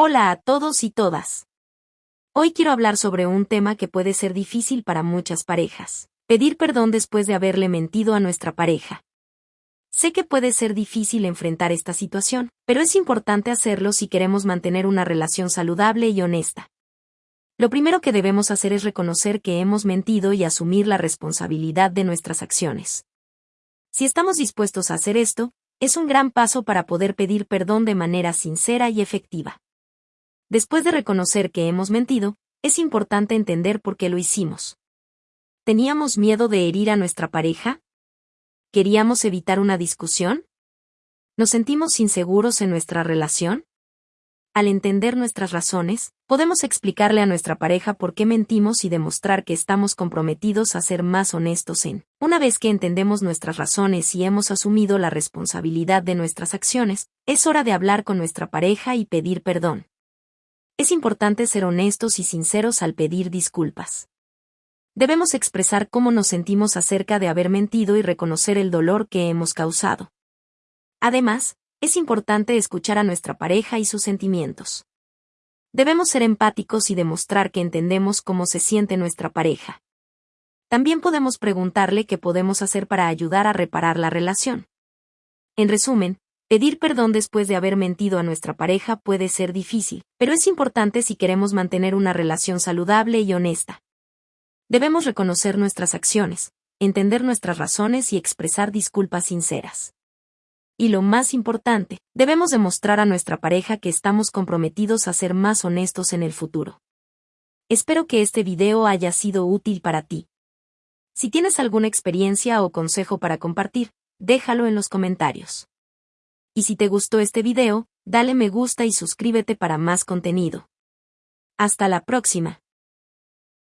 Hola a todos y todas. Hoy quiero hablar sobre un tema que puede ser difícil para muchas parejas. Pedir perdón después de haberle mentido a nuestra pareja. Sé que puede ser difícil enfrentar esta situación, pero es importante hacerlo si queremos mantener una relación saludable y honesta. Lo primero que debemos hacer es reconocer que hemos mentido y asumir la responsabilidad de nuestras acciones. Si estamos dispuestos a hacer esto, es un gran paso para poder pedir perdón de manera sincera y efectiva. Después de reconocer que hemos mentido, es importante entender por qué lo hicimos. ¿Teníamos miedo de herir a nuestra pareja? ¿Queríamos evitar una discusión? ¿Nos sentimos inseguros en nuestra relación? Al entender nuestras razones, podemos explicarle a nuestra pareja por qué mentimos y demostrar que estamos comprometidos a ser más honestos en. Una vez que entendemos nuestras razones y hemos asumido la responsabilidad de nuestras acciones, es hora de hablar con nuestra pareja y pedir perdón. Es importante ser honestos y sinceros al pedir disculpas. Debemos expresar cómo nos sentimos acerca de haber mentido y reconocer el dolor que hemos causado. Además, es importante escuchar a nuestra pareja y sus sentimientos. Debemos ser empáticos y demostrar que entendemos cómo se siente nuestra pareja. También podemos preguntarle qué podemos hacer para ayudar a reparar la relación. En resumen, pedir perdón después de haber mentido a nuestra pareja puede ser difícil, pero es importante si queremos mantener una relación saludable y honesta. Debemos reconocer nuestras acciones, entender nuestras razones y expresar disculpas sinceras. Y lo más importante, debemos demostrar a nuestra pareja que estamos comprometidos a ser más honestos en el futuro. Espero que este video haya sido útil para ti. Si tienes alguna experiencia o consejo para compartir, déjalo en los comentarios. Y si te gustó este video, dale me gusta y suscríbete para más contenido. Hasta la próxima.